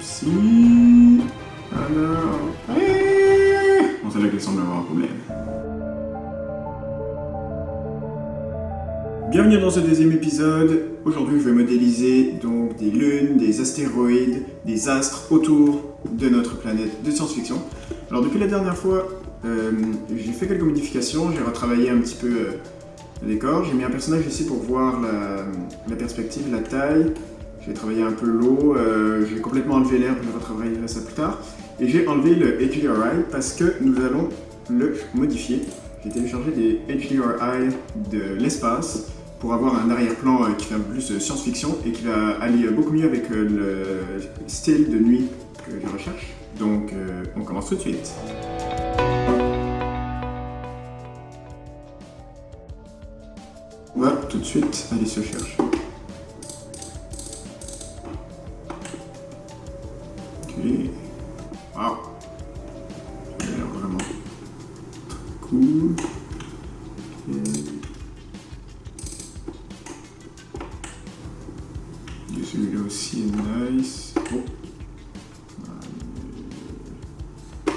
Si... Alors... Eh c'est là qu'elle semble avoir un problème. Bienvenue dans ce deuxième épisode. Aujourd'hui, je vais modéliser donc des lunes, des astéroïdes, des astres autour de notre planète de science-fiction. Alors depuis la dernière fois, euh, j'ai fait quelques modifications, j'ai retravaillé un petit peu euh, le décor, j'ai mis un personnage ici pour voir la perspective, la taille, j'ai travaillé un peu l'eau, euh, j'ai complètement enlevé l'air, je retravaillerai ça plus tard, et j'ai enlevé le HDRI parce que nous allons le modifier. J'ai téléchargé des HDRI de l'espace pour avoir un arrière-plan euh, qui fait un plus science-fiction et qui va aller beaucoup mieux avec le style de nuit que je recherche. Donc on commence tout de suite. On va tout de suite aller se chercher.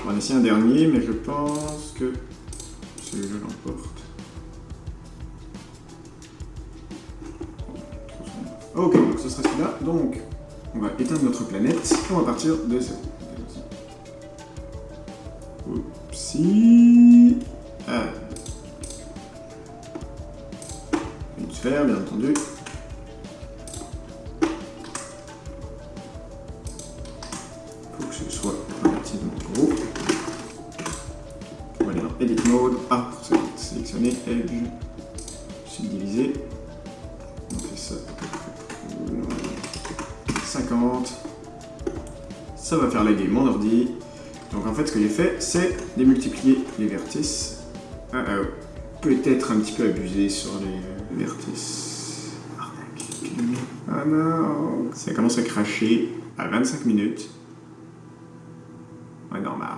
On va en essayer un dernier, mais je pense que celui-là l'emporte. Ok, donc ce sera celui-là. Donc, on va éteindre notre planète et on va partir de ce. Oupsie. Ah. Une sphère, bien entendu. 50. Ça va faire laguer mon ordi. Donc en fait, ce que j'ai fait, c'est démultiplier les vertices. Ah, ah, Peut-être un petit peu abusé sur les vertices. Ah non Ça commence à cracher à 25 minutes. Ouais, normal.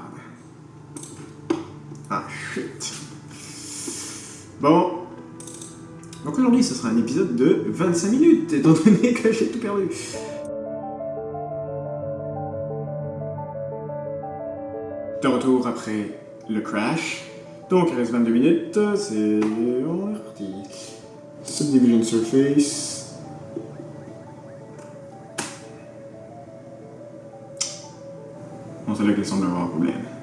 Ah, shit. Bon. Donc aujourd'hui, ce sera un épisode de 25 minutes, étant donné que j'ai tout perdu. De retour après le crash. Donc il reste 22 minutes, c'est... On est reparti. Subdivision surface. Bon, c'est là qu'elle semble avoir un problème.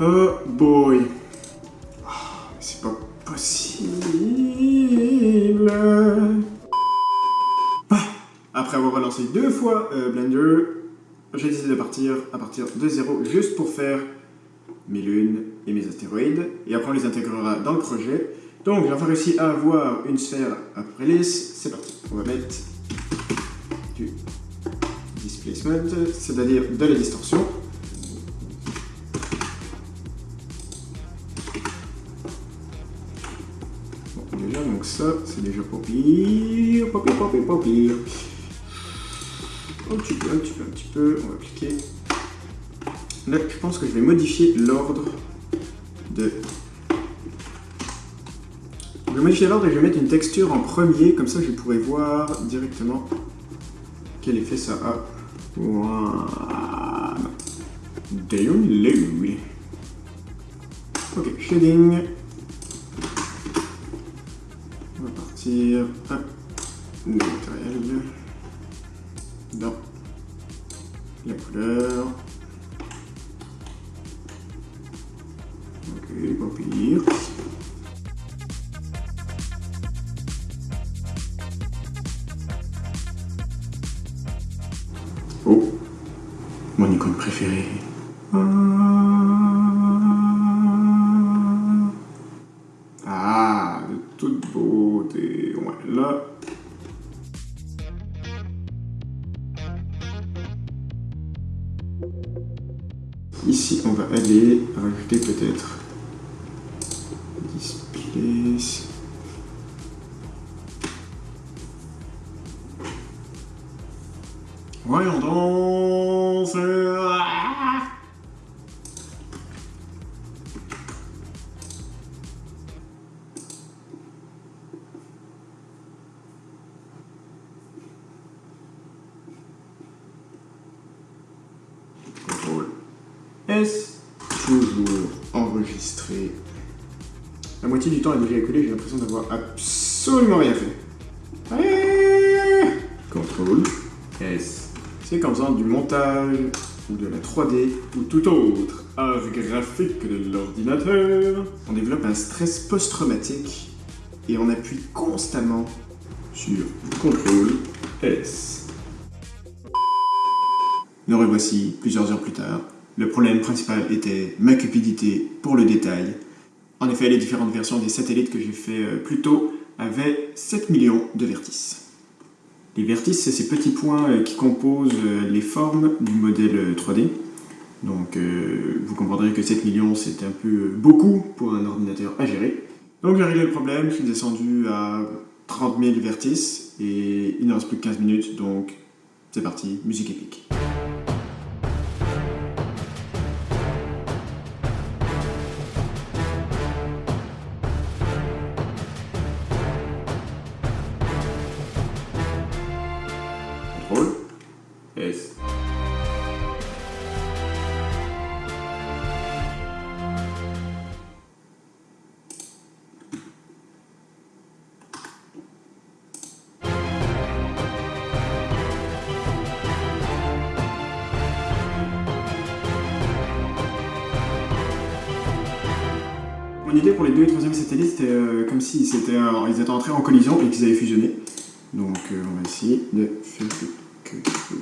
Oh boy. Oh, c'est pas possible. Ah, après avoir relancé deux fois euh, Blender, j'ai décidé de partir à partir de zéro juste pour faire mes lunes et mes astéroïdes. Et après on les intégrera dans le projet. Donc j'ai enfin réussi à avoir une sphère à peu près lisse. C'est parti. On va mettre du displacement, c'est-à-dire de la distorsion. Donc ça, c'est déjà pas pire, pas pire, pas pire, pas pire. Un petit peu, un petit peu, un petit peu, on va appliquer. Là, je pense que je vais modifier l'ordre de... Je vais modifier l'ordre et je vais mettre une texture en premier, comme ça je pourrais voir directement quel effet ça a. Voilà. Download. Ok, shading. Oh, mon icône préférée. Ah, de toute beauté. Ouais, là. Ici, on va aller rajouter peut-être this Voyons donc ah Contrôle. S. Toujours enregistrer la moitié du temps est déjà écoulé, j'ai l'impression d'avoir absolument rien fait. Allez Contrôle S. C'est comme faisant du montage ou de la 3D ou tout autre art graphique de l'ordinateur. On développe un stress post-traumatique et on appuie constamment sur CTRL S. Nous revoici plusieurs heures plus tard. Le problème principal était ma cupidité pour le détail. En effet, les différentes versions des satellites que j'ai fait euh, plus tôt avaient 7 millions de vertices. Les vertices, c'est ces petits points euh, qui composent euh, les formes du modèle 3D. Donc vous comprendrez que 7 millions, c'est un peu beaucoup pour un ordinateur à gérer. Donc j'ai réglé le problème, je suis descendu à 30 000 vertices et il ne reste plus que 15 minutes, donc c'est parti, musique épique. Pour les deux et troisième satellites, c'était euh, comme si c'était ils étaient entrés en collision et qu'ils avaient fusionné. Donc euh, on va essayer de faire quelque chose.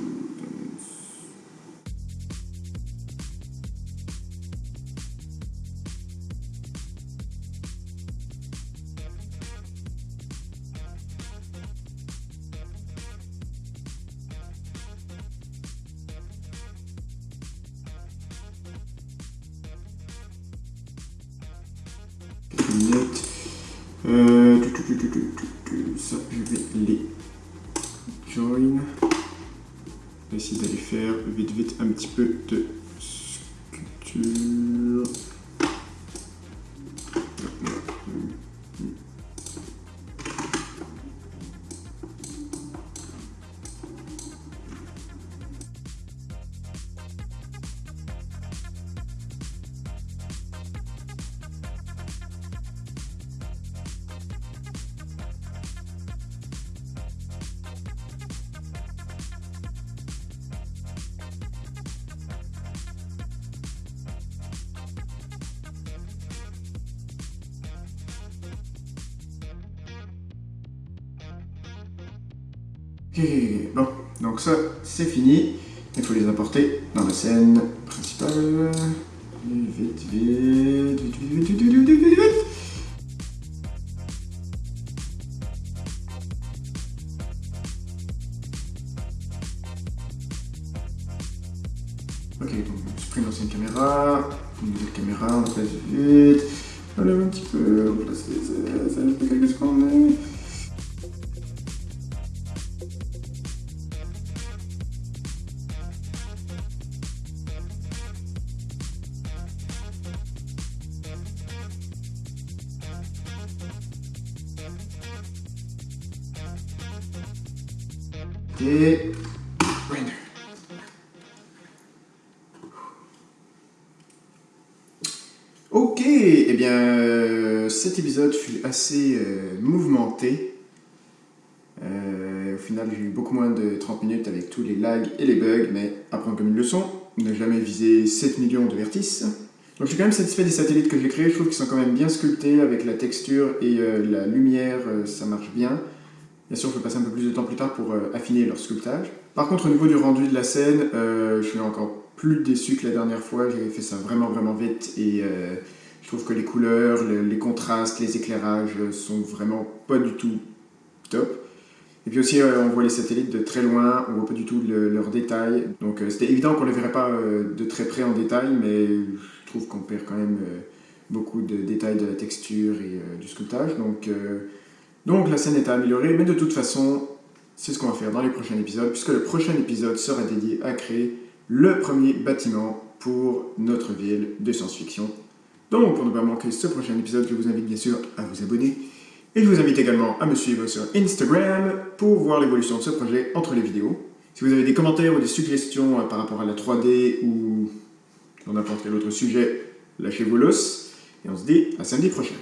Euh, ça, je vais les join. Essayer d'aller faire vite vite un petit peu de sculpture. Ok, bon, donc ça c'est fini. Il faut les apporter dans la scène principale. Vite, vite, vite, vite, vite, vite, vite, vite, vite, vite. Ok, donc on supprime l'ancienne caméra, une nouvelle caméra, on la place vite. On un petit peu, on place les quelques secondes. Ok, eh bien, euh, cet épisode fut assez euh, mouvementé. Euh, au final, j'ai eu beaucoup moins de 30 minutes avec tous les lags et les bugs, mais apprendre comme une leçon, ne jamais viser 7 millions de vertices. Donc je suis quand même satisfait des satellites que j'ai créés, je trouve qu'ils sont quand même bien sculptés avec la texture et la lumière, ça marche bien. Bien sûr, je vais passer un peu plus de temps plus tard pour euh, affiner leur sculptage. Par contre, au niveau du rendu de la scène, euh, je suis encore plus déçu que la dernière fois. J'avais fait ça vraiment, vraiment vite et euh, je trouve que les couleurs, le- les contrastes, les éclairages sont vraiment pas du tout top. Et puis aussi, on voit les satellites de très loin, on voit pas du tout le- leurs détails. Donc c'était évident qu'on les verrait pas de très près en détail, mais je trouve qu'on perd quand même beaucoup de détails de la texture et du sculptage. Donc, donc la scène est à améliorer, mais de toute façon, c'est ce qu'on va faire dans les prochains épisodes, puisque le prochain épisode sera dédié à créer le premier bâtiment pour notre ville de science-fiction. Donc, pour ne pas manquer ce prochain épisode, je vous invite bien sûr à vous abonner. Et je vous invite également à me suivre sur Instagram pour voir l'évolution de ce projet entre les vidéos. Si vous avez des commentaires ou des suggestions euh, par rapport à la 3D ou sur n'importe quel autre sujet, lâchez vos l'os. Et on se dit à samedi prochain.